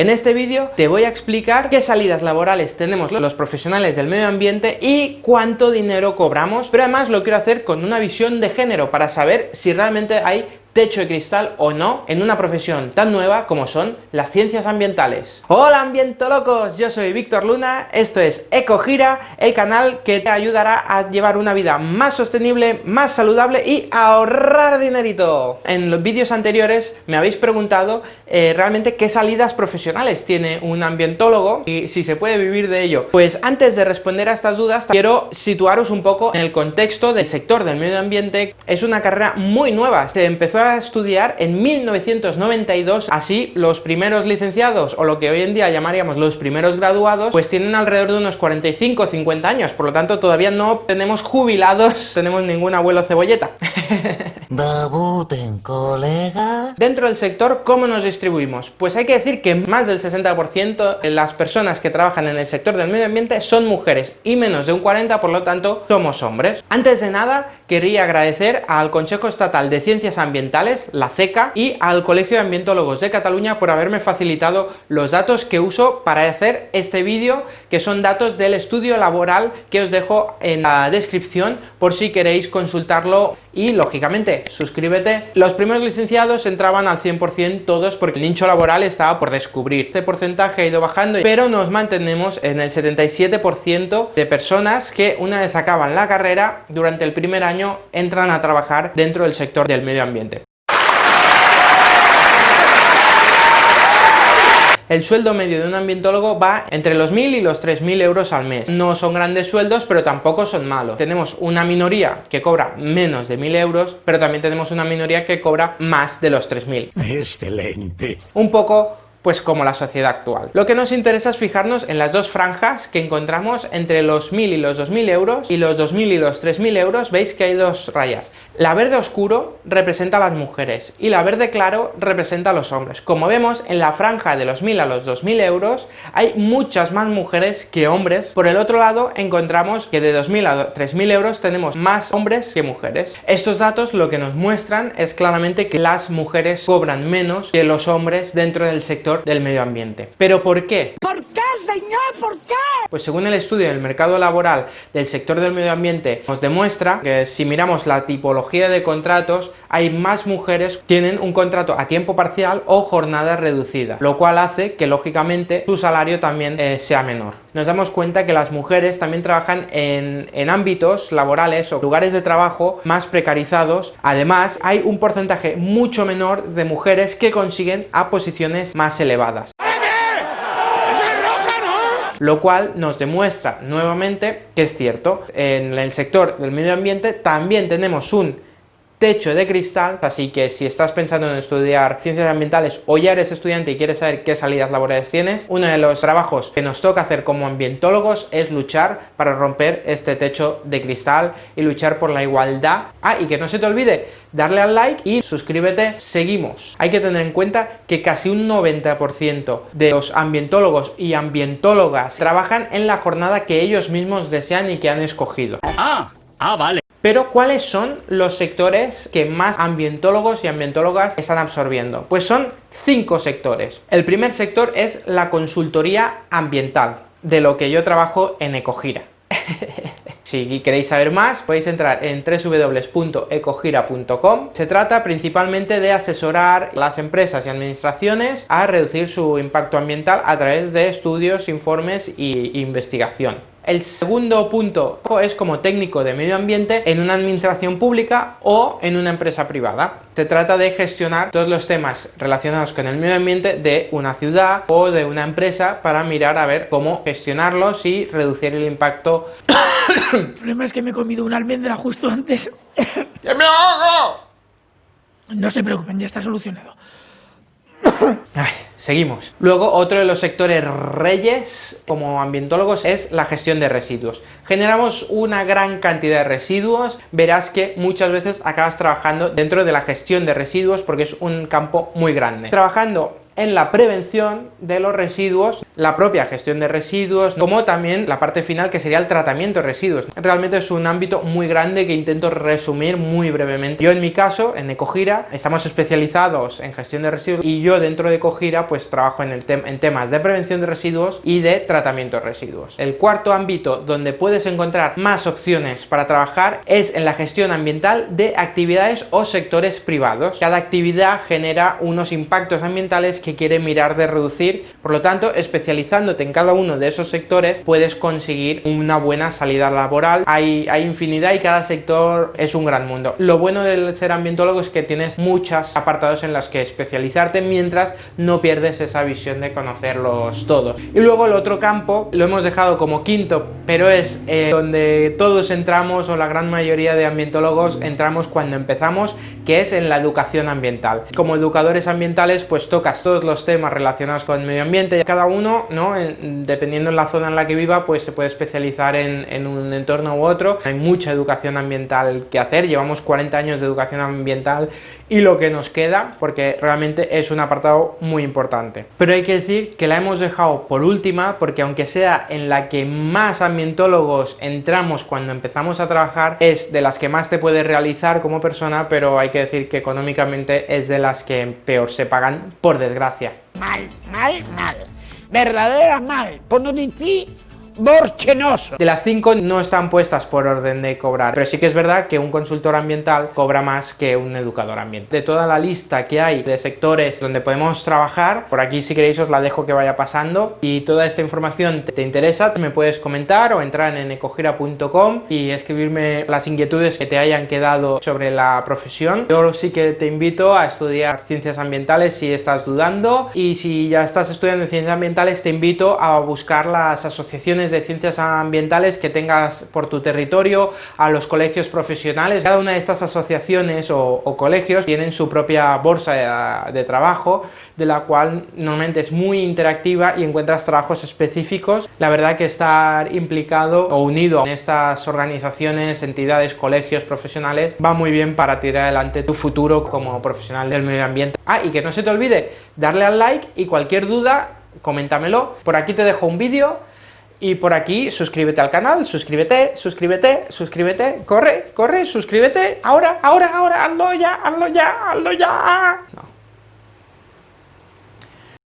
En este vídeo te voy a explicar qué salidas laborales tenemos los profesionales del medio ambiente y cuánto dinero cobramos, pero además lo quiero hacer con una visión de género para saber si realmente hay techo de cristal o no en una profesión tan nueva como son las ciencias ambientales. Hola ambientolocos, yo soy Víctor Luna, esto es EcoGira, el canal que te ayudará a llevar una vida más sostenible, más saludable y ahorrar dinerito. En los vídeos anteriores me habéis preguntado eh, realmente qué salidas profesionales tiene un ambientólogo y si se puede vivir de ello. Pues antes de responder a estas dudas quiero situaros un poco en el contexto del sector del medio ambiente. Es una carrera muy nueva, se empezó a estudiar en 1992, así los primeros licenciados, o lo que hoy en día llamaríamos los primeros graduados, pues tienen alrededor de unos 45 o 50 años, por lo tanto todavía no tenemos jubilados, tenemos ningún abuelo cebolleta. colega. Dentro del sector, ¿cómo nos distribuimos? Pues hay que decir que más del 60% de las personas que trabajan en el sector del medio ambiente son mujeres y menos de un 40% por lo tanto somos hombres. Antes de nada, quería agradecer al Consejo Estatal de Ciencias Ambientales, la CECA, y al Colegio de Ambientólogos de Cataluña por haberme facilitado los datos que uso para hacer este vídeo, que son datos del estudio laboral que os dejo en la descripción por si queréis consultarlo y lógicamente suscríbete. Los primeros licenciados entraban al 100% todos porque el nicho laboral estaba por descubrir. Este porcentaje ha ido bajando, pero nos mantenemos en el 77% de personas que una vez acaban la carrera, durante el primer año entran a trabajar dentro del sector del medio ambiente. El sueldo medio de un ambientólogo va entre los 1.000 y los 3.000 euros al mes. No son grandes sueldos, pero tampoco son malos. Tenemos una minoría que cobra menos de 1.000 euros, pero también tenemos una minoría que cobra más de los 3.000. Excelente. Un poco pues como la sociedad actual. Lo que nos interesa es fijarnos en las dos franjas que encontramos entre los 1.000 y los 2.000 euros y los 2.000 y los 3.000 euros veis que hay dos rayas. La verde oscuro representa a las mujeres y la verde claro representa a los hombres. Como vemos en la franja de los 1.000 a los 2.000 euros hay muchas más mujeres que hombres. Por el otro lado encontramos que de 2.000 a 3.000 euros tenemos más hombres que mujeres. Estos datos lo que nos muestran es claramente que las mujeres cobran menos que los hombres dentro del sector del medio ambiente. ¿Pero por qué? ¿Por qué, ¿Por qué? Pues según el estudio del mercado laboral del sector del medio ambiente nos demuestra que si miramos la tipología de contratos hay más mujeres que tienen un contrato a tiempo parcial o jornada reducida, lo cual hace que lógicamente su salario también eh, sea menor. Nos damos cuenta que las mujeres también trabajan en, en ámbitos laborales o lugares de trabajo más precarizados. Además, hay un porcentaje mucho menor de mujeres que consiguen a posiciones más elevadas. Lo cual nos demuestra nuevamente que es cierto. En el sector del medio ambiente también tenemos un techo de cristal, así que si estás pensando en estudiar ciencias ambientales o ya eres estudiante y quieres saber qué salidas laborales tienes, uno de los trabajos que nos toca hacer como ambientólogos es luchar para romper este techo de cristal y luchar por la igualdad. Ah, y que no se te olvide darle al like y suscríbete, seguimos. Hay que tener en cuenta que casi un 90% de los ambientólogos y ambientólogas trabajan en la jornada que ellos mismos desean y que han escogido. Ah, ah, vale. Pero ¿cuáles son los sectores que más ambientólogos y ambientólogas están absorbiendo? Pues son cinco sectores. El primer sector es la consultoría ambiental, de lo que yo trabajo en Ecogira. Si queréis saber más, podéis entrar en www.ecogira.com. Se trata principalmente de asesorar las empresas y administraciones a reducir su impacto ambiental a través de estudios, informes e investigación. El segundo punto es como técnico de medio ambiente en una administración pública o en una empresa privada. Se trata de gestionar todos los temas relacionados con el medio ambiente de una ciudad o de una empresa para mirar a ver cómo gestionarlos y reducir el impacto. el problema es que me he comido una almendra justo antes. ¡Que me hago! No se preocupen, ya está solucionado. Seguimos. Luego, otro de los sectores reyes como ambientólogos es la gestión de residuos. Generamos una gran cantidad de residuos, verás que muchas veces acabas trabajando dentro de la gestión de residuos porque es un campo muy grande. Trabajando en la prevención de los residuos, la propia gestión de residuos, como también la parte final que sería el tratamiento de residuos. Realmente es un ámbito muy grande que intento resumir muy brevemente. Yo en mi caso, en Ecogira, estamos especializados en gestión de residuos y yo dentro de Ecogira pues trabajo en, el en temas de prevención de residuos y de tratamiento de residuos. El cuarto ámbito donde puedes encontrar más opciones para trabajar es en la gestión ambiental de actividades o sectores privados. Cada actividad genera unos impactos ambientales que quiere mirar de reducir, por lo tanto, especializándote en cada uno de esos sectores puedes conseguir una buena salida laboral. Hay, infinidad y cada sector es un gran mundo. Lo bueno de ser ambientólogo es que tienes muchos apartados en los que especializarte mientras no pierdes esa visión de conocerlos todos. Y luego el otro campo lo hemos dejado como quinto, pero es eh, donde todos entramos o la gran mayoría de ambientólogos entramos cuando empezamos, que es en la educación ambiental. Como educadores ambientales pues tocas los temas relacionados con el medio ambiente, cada uno, ¿no? dependiendo en la zona en la que viva, pues se puede especializar en, en un entorno u otro. Hay mucha educación ambiental que hacer, llevamos 40 años de educación ambiental y lo que nos queda, porque realmente es un apartado muy importante. Pero hay que decir que la hemos dejado por última, porque aunque sea en la que más ambientólogos entramos cuando empezamos a trabajar, es de las que más te puedes realizar como persona, pero hay que decir que económicamente es de las que peor se pagan, por desgracia. Mal, mal, mal. Verdadera mal. Por no decir borchenoso. De las cinco no están puestas por orden de cobrar, pero sí que es verdad que un consultor ambiental cobra más que un educador ambiental. De toda la lista que hay de sectores donde podemos trabajar, por aquí si queréis os la dejo que vaya pasando y toda esta información te interesa, me puedes comentar o entrar en ecogira.com y escribirme las inquietudes que te hayan quedado sobre la profesión. Yo sí que te invito a estudiar ciencias ambientales si estás dudando y si ya estás estudiando ciencias ambientales te invito a buscar las asociaciones de ciencias ambientales que tengas por tu territorio, a los colegios profesionales. Cada una de estas asociaciones o, colegios tienen su propia bolsa de, trabajo, de la cual normalmente es muy interactiva y encuentras trabajos específicos. La verdad que estar implicado o unido en estas organizaciones, entidades, colegios profesionales va muy bien para tirar adelante tu futuro como profesional del medio ambiente. Ah, y que no se te olvide darle al like y cualquier duda coméntamelo. Por aquí te dejo un vídeo y por aquí, suscríbete al canal, suscríbete, suscríbete, suscríbete, corre, corre, suscríbete, ahora, ahora, ahora, hazlo ya, hazlo ya, hazlo ya.